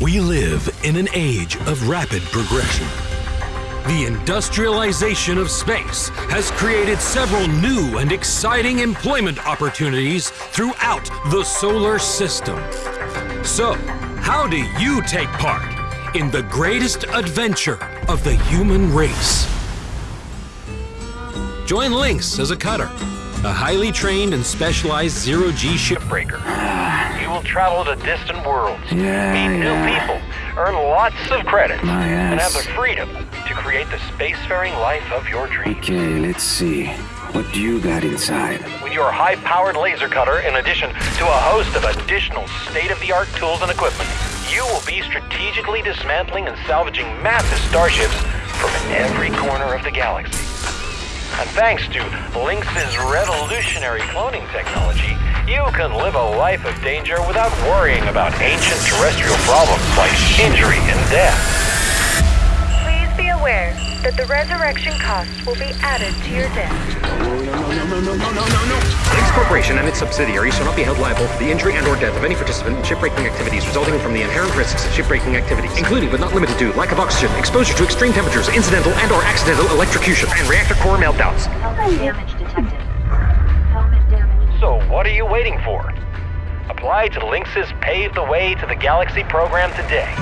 We live in an age of rapid progression. The industrialization of space has created several new and exciting employment opportunities throughout the solar system. So, how do you take part in the greatest adventure of the human race? Join Lynx as a cutter, a highly trained and specialized zero-G shipbreaker. Will travel to distant worlds, Yeah, meet yeah. new people, earn lots of credits, and have the freedom to create the spacefaring life of your dreams. Okay, let's see. What do you got inside? With your high-powered laser cutter, in addition to a host of additional state-of-the-art tools and equipment, you will be strategically dismantling and salvaging massive starships from every corner of the galaxy. And thanks to Lynx's revolutionary cloning technology, you can live a life of danger without worrying about ancient terrestrial problems like injury and death. Please be aware that the resurrection costs will be added to your debt. Lynx Corporation and its subsidiaries shall not be held liable for the injury and or death of any participant in shipbreaking activities resulting from the inherent risks of shipbreaking activities, including but not limited to lack of oxygen, exposure to extreme temperatures, incidental and or accidental electrocution, and reactor core meltdowns. You waiting for? Apply to Lynx's Pave the Way to the Galaxy program today.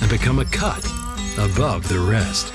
and become a cut above the rest.